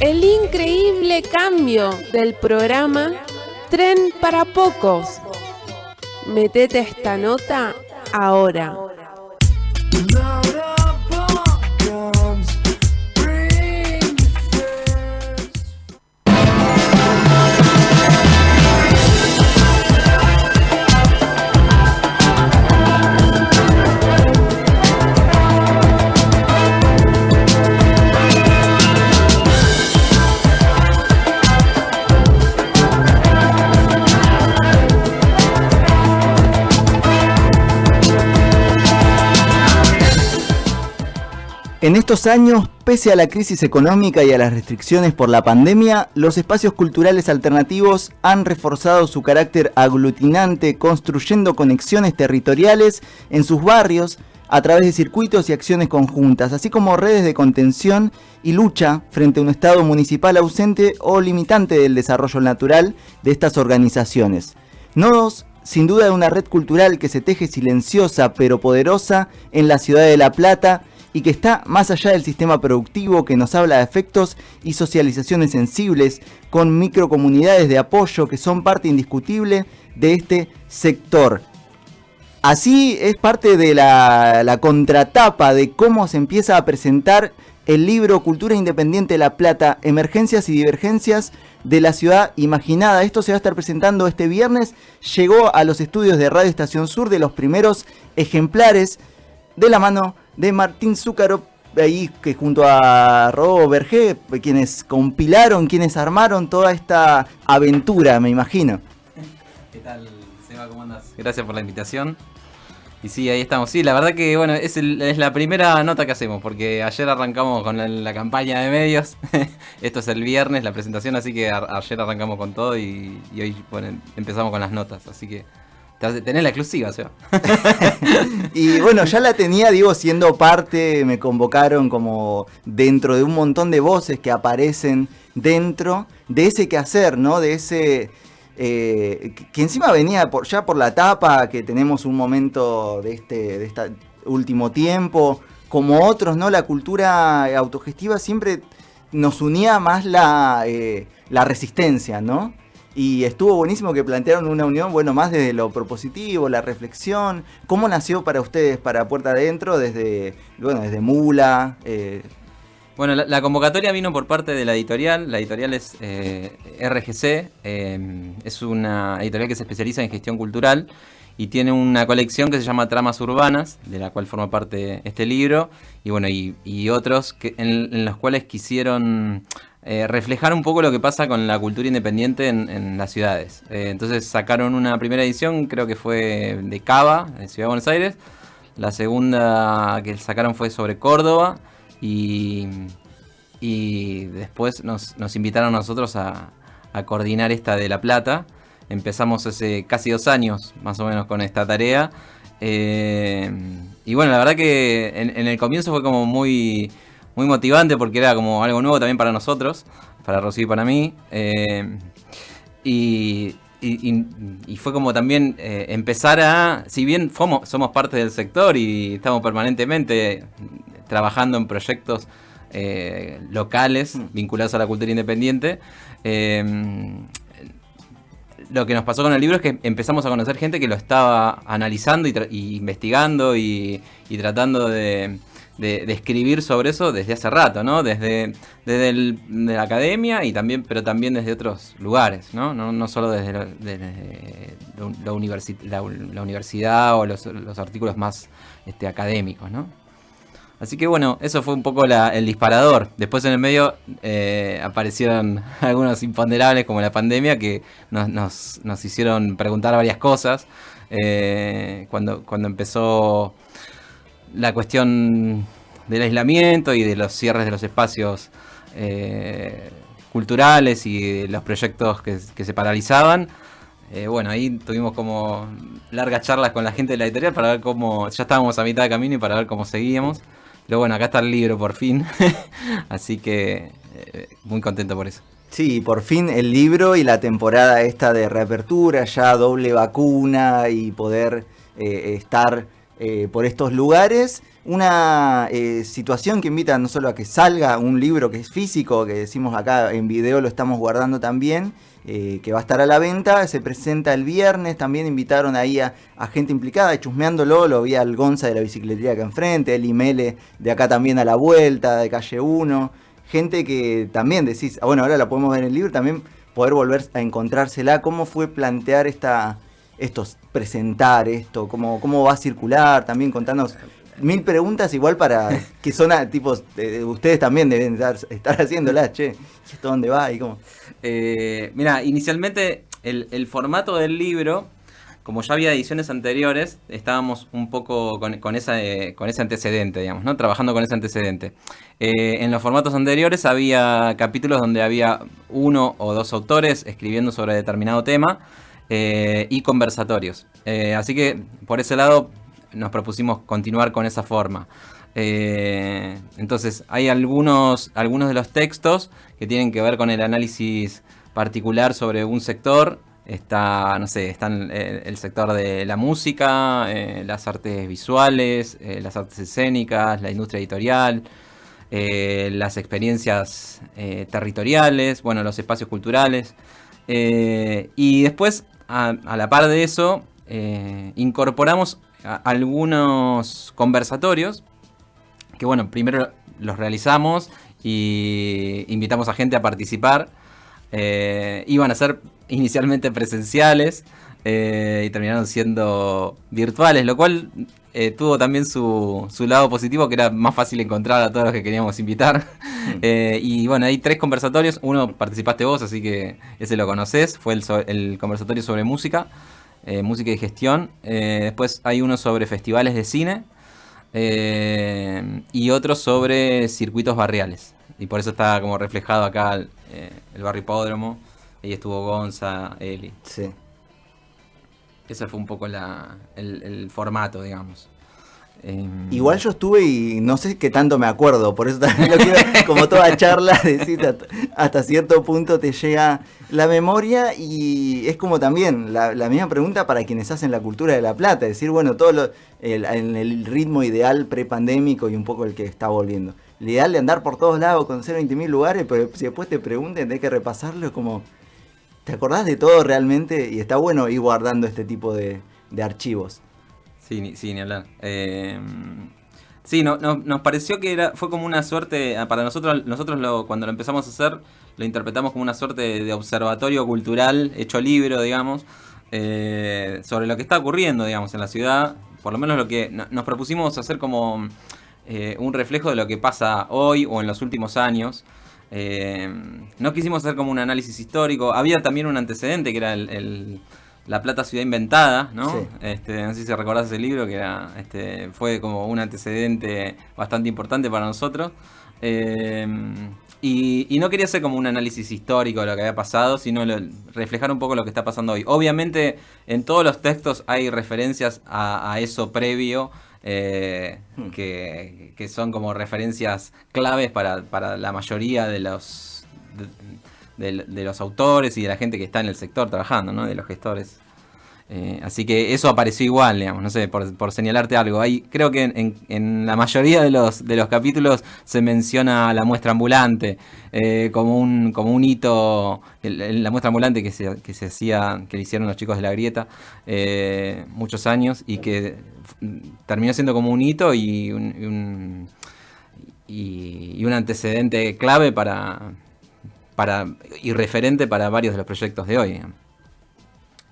el increíble cambio del programa Tren para Pocos. Metete esta nota ahora. En estos años, pese a la crisis económica y a las restricciones por la pandemia, los espacios culturales alternativos han reforzado su carácter aglutinante, construyendo conexiones territoriales en sus barrios a través de circuitos y acciones conjuntas, así como redes de contención y lucha frente a un Estado municipal ausente o limitante del desarrollo natural de estas organizaciones. Nodos sin duda de una red cultural que se teje silenciosa pero poderosa en la ciudad de La Plata y que está más allá del sistema productivo que nos habla de efectos y socializaciones sensibles con microcomunidades de apoyo que son parte indiscutible de este sector. Así es parte de la, contratapa de cómo se empieza a presentar el libro Cultura Independiente de La Plata, Emergencias y Divergencias de la Ciudad Imaginada. Esto se va a estar presentando este viernes. Llegó a los estudios de Radio Estación Sur de los primeros ejemplares de la mano de Martín Zúcaro, ahí que junto a Robo Berger, quienes compilaron, quienes armaron toda esta aventura, me imagino. ¿Qué tal, Seba? ¿Cómo andas? Gracias por la invitación. Y sí, ahí estamos. Sí, la verdad que bueno, es, la primera nota que hacemos, porque ayer arrancamos con la, campaña de medios. Esto es el viernes, la presentación, así que ayer arrancamos con todo y, hoy empezamos con las notas. Así que Tenés la exclusiva, Seba. y bueno, ya la tenía, digo, siendo parte, me convocaron como dentro de un montón de voces que aparecen dentro de ese quehacer, ¿no? De ese... Eh, que encima venía ya por la tapa, que tenemos un momento de este, de este último tiempo, como otros, ¿no? La cultura autogestiva siempre nos unía más la, eh, la resistencia, ¿no? Y estuvo buenísimo que plantearon una unión, bueno, más desde lo propositivo, la reflexión. ¿Cómo nació para ustedes, para Puerta Adentro, desde, bueno, desde Mula? Eh? Bueno, la, convocatoria vino por parte de la editorial. La editorial es eh, RGC, eh, es una editorial que se especializa en gestión cultural y tiene una colección que se llama Tramas Urbanas, de la cual forma parte este libro, y bueno, y, otros que, en los cuales quisieron eh, reflejar un poco lo que pasa con la cultura independiente en, las ciudades. Eh, entonces sacaron una primera edición, creo que fue de Cava, en Ciudad de Buenos Aires. La segunda que sacaron fue sobre Córdoba y, y después nos, invitaron a nosotros a, coordinar esta de La Plata. Empezamos hace casi dos años más o menos con esta tarea. Eh, y bueno, la verdad que en el comienzo fue como muy muy motivante porque era como algo nuevo también para nosotros, para Rosy y para mí. Eh, y, fue como también eh, empezar a, si bien somos parte del sector y estamos permanentemente trabajando en proyectos eh, locales mm. vinculados a la cultura independiente, lo que nos pasó con el libro es que empezamos a conocer gente que lo estaba analizando y, investigando y tratando de escribir sobre eso desde hace rato, ¿no? Desde, desde la academia y también, pero también desde otros lugares, ¿no? No, solo desde, la, universidad o los, artículos más este, académicos, ¿no? Así que bueno, eso fue un poco el disparador. Después en el medio eh, aparecieron algunos imponderables como la pandemia que nos, nos, hicieron preguntar varias cosas. Eh, cuando, cuando empezó la cuestión del aislamiento y de los cierres de los espacios eh, culturales y los proyectos que, se paralizaban. Eh, bueno, ahí tuvimos como largas charlas con la gente de la editorial para ver cómo, ya estábamos a mitad de camino y para ver cómo seguíamos. Pero bueno, acá está el libro por fin, así que eh, muy contento por eso. Sí, por fin el libro y la temporada esta de reapertura, ya doble vacuna y poder estar eh, por estos lugares. Una eh, situación que invita no solo a que salga un libro que es físico, que decimos acá en video lo estamos guardando también, eh, que va a estar a la venta, se presenta el viernes, también invitaron ahí a, gente implicada, chusmeándolo, lo vi al Gonza de la bicicletería acá enfrente, el Imele de acá también a la vuelta, de calle 1, gente que también decís, ah, bueno, ahora la podemos ver en el libro, también poder volver a encontrársela, cómo fue plantear esta, estos, presentar esto, cómo, cómo va a circular, también contarnos mil preguntas igual para que son a, tipos, ustedes también deben estar, estar haciéndolas, che, ¿esto dónde va? y cómo? Eh, mira, inicialmente el, formato del libro, como ya había ediciones anteriores, estábamos un poco con, esa, eh, con ese antecedente, digamos, ¿no? Trabajando con ese antecedente. Eh, en los formatos anteriores había capítulos donde había uno o dos autores escribiendo sobre determinado tema y conversatorios. así que por ese lado nos propusimos continuar con esa forma. Eh, entonces, hay algunos, algunos de los textos que tienen que ver con el análisis particular sobre un sector. Está, no sé, están eh, el sector de la música, eh, las artes visuales, las artes escénicas, la industria editorial, las experiencias territoriales, bueno, los espacios culturales. y después, a, la par de eso, incorporamos algunos conversatorios que bueno, primero los realizamos y invitamos a gente a participar. Eh, iban a ser inicialmente presenciales eh, y terminaron siendo virtuales, lo cual eh, tuvo también su, lado positivo, que era más fácil encontrar a todos los que queríamos invitar. Mm. y bueno, hay tres conversatorios, uno participaste vos, así que ese lo conoces, fue el conversatorio sobre música. Eh, música y gestión. Eh, después hay uno sobre festivales de cine eh, y otro sobre circuitos barriales. Y por eso está como reflejado acá el, barrio hipódromo. Ahí estuvo Gonza, Eli. Sí. Ese fue un poco el formato, digamos. Em, Igual yo estuve y no sé qué tanto me acuerdo, por eso también lo quiero, como toda charla, decir, hasta, cierto punto te llega la memoria y es como también la, misma pregunta para quienes hacen la cultura de la plata, decir, bueno, todo lo, en el ritmo ideal prepandémico y un poco el que está volviendo. El ideal de andar por todos lados, conocer 20.000 lugares, pero si después te pregunten, hay que repasarlo, es como, ¿te acordás de todo realmente? Y está bueno ir guardando este tipo de archivos. Sí, ni, sí, ni hablar. Eh, sí, no, nos pareció que era, fue como una suerte, ah, para nosotros, nosotros lo, cuando lo empezamos a hacer, lo interpretamos como una suerte de, observatorio cultural, hecho libro, digamos, eh, sobre lo que está ocurriendo, digamos, en la ciudad. Por lo menos lo que nos propusimos hacer como eh, un reflejo de lo que pasa hoy o en los últimos años. no quisimos hacer como un análisis histórico. Había también un antecedente que era el la Plata Ciudad Inventada, ¿no? Este, no sé si recordás ese libro, que era, este, fue como un antecedente bastante importante para nosotros. Eh, y, no quería hacer como un análisis histórico de lo que había pasado, sino reflejar un poco lo que está pasando hoy. Obviamente, en todos los textos hay referencias a, eso previo, eh, hmm. que, son como referencias claves para, la mayoría de los de, los autores y de la gente que está en el sector trabajando, ¿no? De los gestores. Eh, así que eso apareció igual, digamos, no sé, por, señalarte algo. Creo que en, la mayoría de los, de los capítulos se menciona la muestra ambulante eh, como, un, como un hito, la muestra ambulante que se, que se hacía, que le hicieron los chicos de la grieta eh, muchos años y que terminó siendo como un hito y un, y un antecedente clave para, para, y referente para varios de los proyectos de hoy.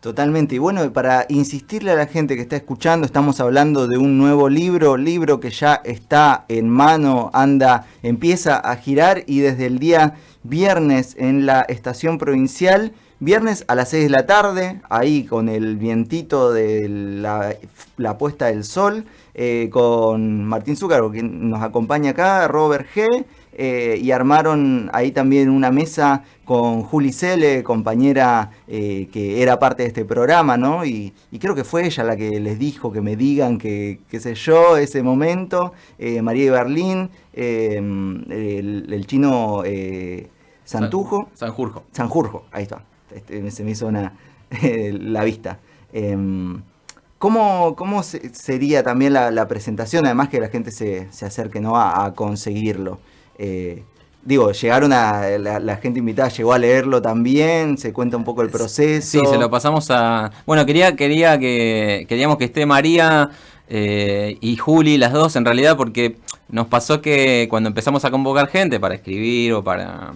Totalmente. Y bueno, para insistirle a la gente que está escuchando, estamos hablando de un nuevo libro, libro que ya está en mano, anda, empieza a girar y desde el día viernes en la estación provincial, viernes a las 6 de la tarde, ahí con el vientito de la, puesta del sol, eh, con Martín Zúcaro, que nos acompaña acá, Robert G. Eh, y armaron ahí también una mesa con Juli Cele, compañera eh, que era parte de este programa, ¿no? Y, creo que fue ella la que les dijo que me digan que, qué sé yo, ese momento, eh, María de Berlín, el, chino Santujo. Sanjurjo. ahí está, este, se me hizo una, la vista. Em, ¿Cómo, cómo sería también la, presentación? Además que la gente se, se acerque ¿no? a, conseguirlo. Eh, digo, llegaron a. La, gente invitada llegó a leerlo también, se cuenta un poco el proceso. Sí, se lo pasamos a. Bueno, quería, quería que. Queríamos que esté María eh, y Juli, las dos, en realidad, porque nos pasó que cuando empezamos a convocar gente para escribir o para.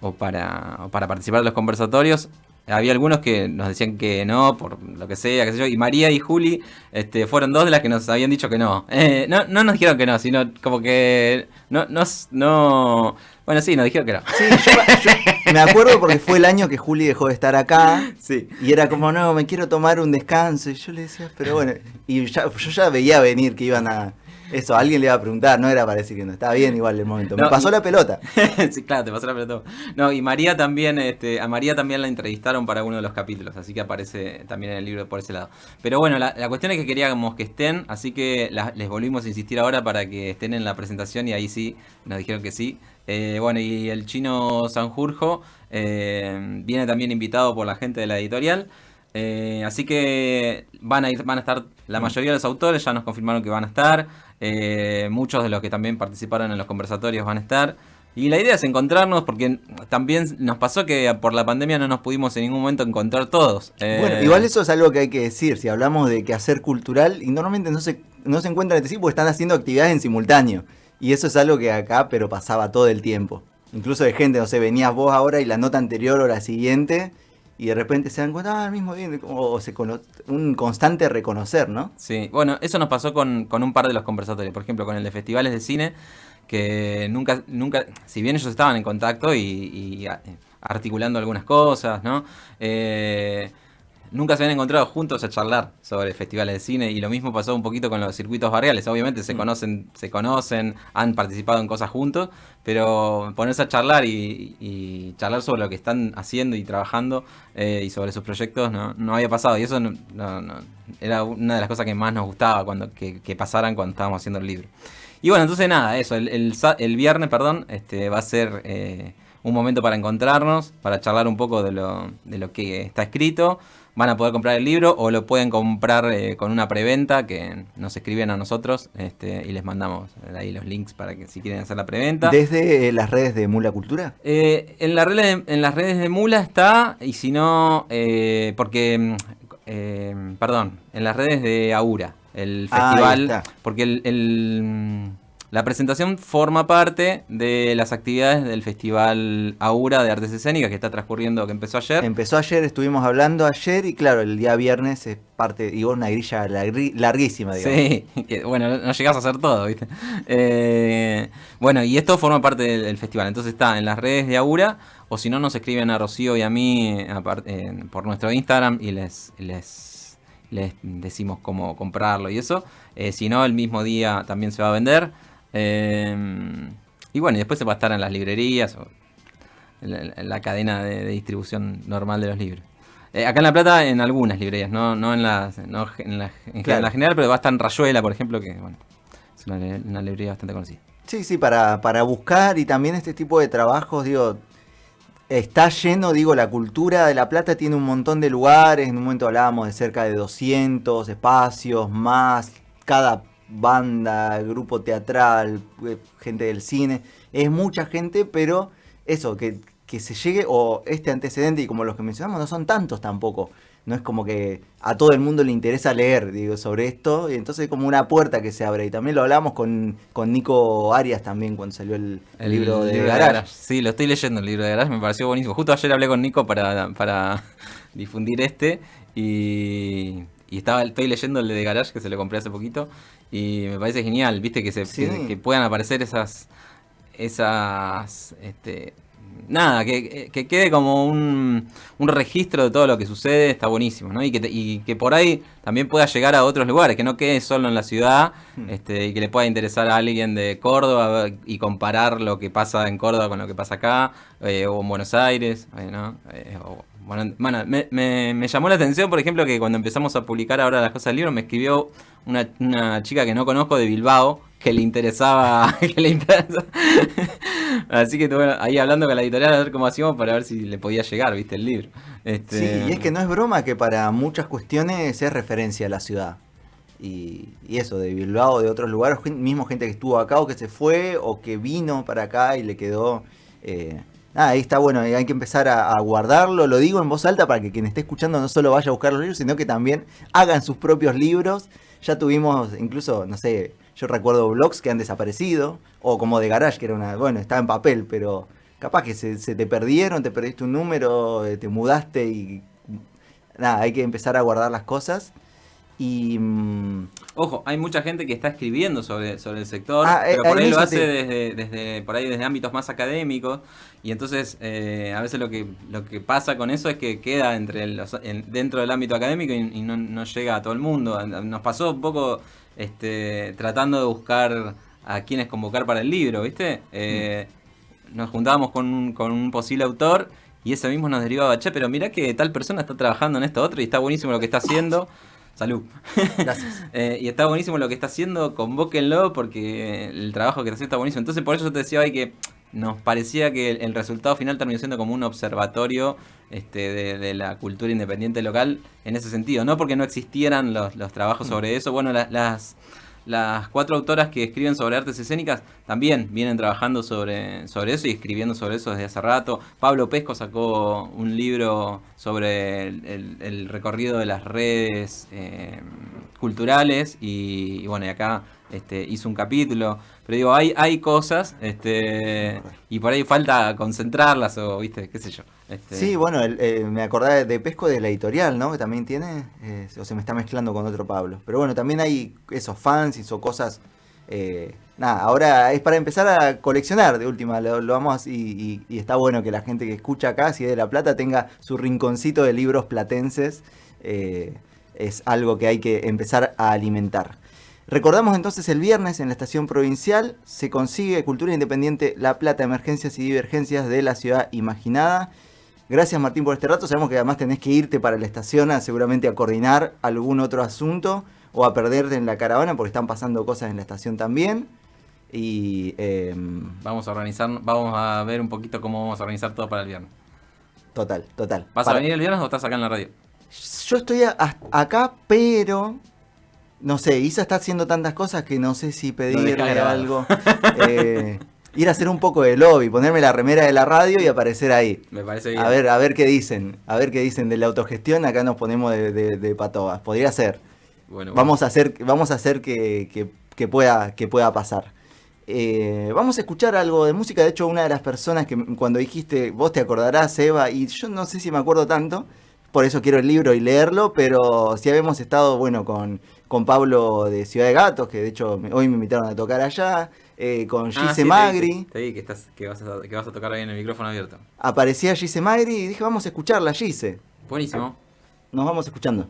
o para, o para participar de los conversatorios, había algunos que nos decían que no, por lo que sea, qué sé yo, y María y Juli este, fueron dos de las que nos habían dicho que no. Eh, no, no nos dijeron que no, sino como que no, no, no bueno, sí, nos dijeron que no. Sí, yo, me acuerdo porque fue el año que Juli dejó de estar acá. Sí. Y era como, no, me quiero tomar un descanso. Y yo le decía, pero bueno, y yo ya veía venir que iban a eso, alguien le iba a preguntar, no era para decir que no estaba bien igual el momento. Me pasó la pelota. sí, claro, te pasó la pelota. No, y María también, este, a María también la entrevistaron para uno de los capítulos, así que aparece también en el libro por ese lado. Pero bueno, la, cuestión es que queríamos que estén, así que les volvimos a insistir ahora para que estén en la presentación y ahí sí, nos dijeron que sí. Eh, bueno, y el chino Sanjurjo eh, viene también invitado por la gente de la editorial. Eh, así que van a ir, van a estar, la mayoría de los autores ya nos confirmaron que van a estar. Eh, muchos de los que también participaron en los conversatorios van a estar. Y la idea es encontrarnos porque también nos pasó que por la pandemia no nos pudimos en ningún momento encontrar todos. Eh, bueno, igual eso es algo que hay que decir. Si hablamos de que hacer cultural, y normalmente no se, no se encuentran entre sí porque están haciendo actividades en simultáneo. Y eso es algo que acá, pero pasaba todo el tiempo. Incluso de gente, no sé, venías vos ahora y la nota anterior o la siguiente y de repente se dan cuenta, ah, al mismo día, o un constante reconocer, ¿no? Sí, bueno, eso nos pasó con, con, un par de los conversatorios, por ejemplo, con el de festivales de cine, que nunca, nunca, si bien ellos estaban en contacto y, y articulando algunas cosas, ¿no? Eh, nunca se habían encontrado juntos a charlar sobre festivales de cine y lo mismo pasó un poquito con los circuitos barriales. Obviamente se mm. conocen, se conocen, han participado en cosas juntos, pero ponerse a charlar y, charlar sobre lo que están haciendo y trabajando eh, y sobre sus proyectos no, había pasado y eso era una de las cosas que más nos gustaba cuando que, pasaran cuando estábamos haciendo el libro. Y bueno, entonces nada, eso, el, el, viernes, perdón, este, va a ser eh, un momento para encontrarnos, para charlar un poco de lo, de lo que está escrito van a poder comprar el libro o lo pueden comprar eh, con una preventa que nos escriben a nosotros este, y les mandamos ahí los links para que si quieren hacer la preventa. ¿Desde eh, las redes de Mula Cultura? Eh, en, la red en las redes de Mula está y si no, porque, perdón, en las redes de Aura, el ah, festival, porque el la presentación forma parte de las actividades del Festival Aura de Artes Escénicas que está transcurriendo, que empezó ayer. Empezó ayer, estuvimos hablando ayer y claro, el día viernes es parte, digo, una grilla larguísima, digamos. Sí, bueno, no llegás a hacer todo, ¿viste? Eh, bueno, y esto forma parte del, festival, entonces está en las redes de Aura, o si no, nos escriben a Rocío y a mí por nuestro Instagram y les, les, les decimos cómo comprarlo y eso. Eh, si no, el mismo día también se va a vender. Em, y bueno, y después se va a estar en las librerías o en la, cadena de, distribución normal de los libros. Eh, acá en La Plata, en algunas librerías, no, no en las no en, la, general, pero va a estar en Rayuela, por ejemplo, que bueno, es una, librería bastante conocida. Sí, sí, para, para buscar y también este tipo de trabajos, digo, está lleno, digo, la cultura de La Plata tiene un montón de lugares, en un momento hablábamos de cerca de 200 espacios más, cada banda, grupo teatral, eh, gente del cine, es mucha gente, pero eso, que, se llegue, o este antecedente, y como los que mencionamos, no son tantos tampoco. No es como que a todo el mundo le interesa leer, digo, sobre esto, y entonces es como una puerta que se abre. Y también lo hablamos con, con Nico Arias también cuando salió el, libro de Garage. Sí, lo estoy leyendo el libro de Garage, me pareció buenísimo. Justo ayer hablé con Nico para, para difundir este, y, y estaba, estoy leyendo el de Garage que se lo compré hace poquito y me parece genial, viste, que, se, que, puedan aparecer esas, esas, este, nada, que, quede como un, un, registro de todo lo que sucede, está buenísimo, ¿no? Y que, y que por ahí también pueda llegar a otros lugares, que no quede solo en la ciudad, hmm. este, y que le pueda interesar a alguien de Córdoba y comparar lo que pasa en Córdoba con lo que pasa acá, eh, o en Buenos Aires, eh, ¿no? Eh, bueno, me, me, llamó la atención, por ejemplo, que cuando empezamos a publicar ahora las cosas del libro, me escribió una, chica que no conozco de Bilbao, que le interesaba. que le interesa. Así que bueno, ahí hablando con la editorial a ver cómo hacíamos para ver si le podía llegar, viste, el libro. Este, Sí, y es que no es broma que para muchas cuestiones es referencia a la ciudad. Y, eso, de Bilbao, de otros lugares, mismo gente que estuvo acá o que se fue o que vino para acá y le quedó... eh, nada, ahí está bueno, hay que empezar a, a guardarlo, lo digo en voz alta para que quien esté escuchando no solo vaya a buscar los libros, sino que también hagan sus propios libros. Ya tuvimos incluso, no sé, yo recuerdo blogs que han desaparecido, o como de Garage, que era una, bueno, estaba en papel, pero capaz que se, se te perdieron, te perdiste un número, eh, te mudaste y nada, hay que empezar a guardar las cosas. Y mm, Ojo, hay mucha gente que está escribiendo sobre, sobre el sector, Ah, eh, pero por ahí lo hace desde, desde, por ahí desde ámbitos más académicos, y entonces eh, a veces lo que, lo que pasa con eso es que queda entre los- en- dentro del ámbito académico y, y no, no llega a todo el mundo. Nos pasó un poco este, tratando de buscar a quienes convocar para el libro, ¿viste? Eh, nos juntábamos con un, con un posible autor y ese mismo nos derivaba, che, pero mirá que tal persona está trabajando en esto otro y está buenísimo lo que está haciendo. Salud. gracias. Eh, y está buenísimo lo que está haciendo, convóquenlo porque el trabajo que está haciendo está buenísimo. Entonces por eso yo te decía hoy que nos parecía que el, el resultado final terminó siendo como un observatorio este, de, de la cultura independiente local en ese sentido. No porque no existieran los, los trabajos sobre eso. Bueno, la- las, las cuatro autoras que escriben sobre artes escénicas también vienen trabajando sobre, sobre eso y escribiendo sobre eso desde hace rato. Pablo Pesco sacó un libro sobre el, recorrido de las redes eh, culturales y, y bueno, y acá este, hizo un capítulo. Pero digo, hay, hay cosas este, y por ahí falta concentrarlas o, viste, qué sé yo. Este, Sí, bueno, eh, me acordaba de Pesco de la editorial, ¿no? Que también tiene, eh, o se me está mezclando con otro Pablo. Pero bueno, también hay esos fans o cosas... eh, nada, ahora es para empezar a coleccionar de última, lo, lo vamos y, y- y está bueno que la gente que escucha acá, si es de La Plata, tenga su rinconcito de libros platenses. es algo que hay que empezar a alimentar. Recordamos entonces el viernes en la estación provincial se consigue Cultura Independiente La Plata, Emergencias y Divergencias de la Ciudad Imaginada. Gracias Martín por este rato. Sabemos que además tenés que irte para la estación a, seguramente a coordinar algún otro asunto o a perderte en la caravana porque están pasando cosas en la estación también. Y em, Vamos a organizar, vamos a ver un poquito cómo vamos a organizar todo para el viernes. total, total. ¿Vas Para- a venir el viernes o estás acá en la radio? Yo estoy a- a- acá, pero no sé, Isa está haciendo tantas cosas que no sé si pedirle algo. Eh, ir a hacer un poco de lobby, ponerme la remera de la radio y aparecer ahí. Me parece bien. A ver, a ver qué dicen, a ver qué dicen de la autogestión, acá nos ponemos de, de, de patobas. Podría ser. Bueno, bueno. Vamos a hacer, vamos a hacer que, que- que pueda, que pueda pasar. Eh, vamos a escuchar algo de música. De hecho, una de las personas que cuando dijiste, vos te acordarás, Eva, y yo no sé si me acuerdo tanto, por eso quiero el libro y leerlo, pero sí habíamos estado, bueno, con, con Pablo de Ciudad de Gatos, que de hecho hoy me invitaron a tocar allá, eh, con Ah, Gise te Magri. Te vi que, estás, que, vas a, que vas a tocar ahí en el micrófono abierto. Aparecía Gise Magri y dije, vamos a escucharla, Gise. Buenísimo. Nos vamos escuchando.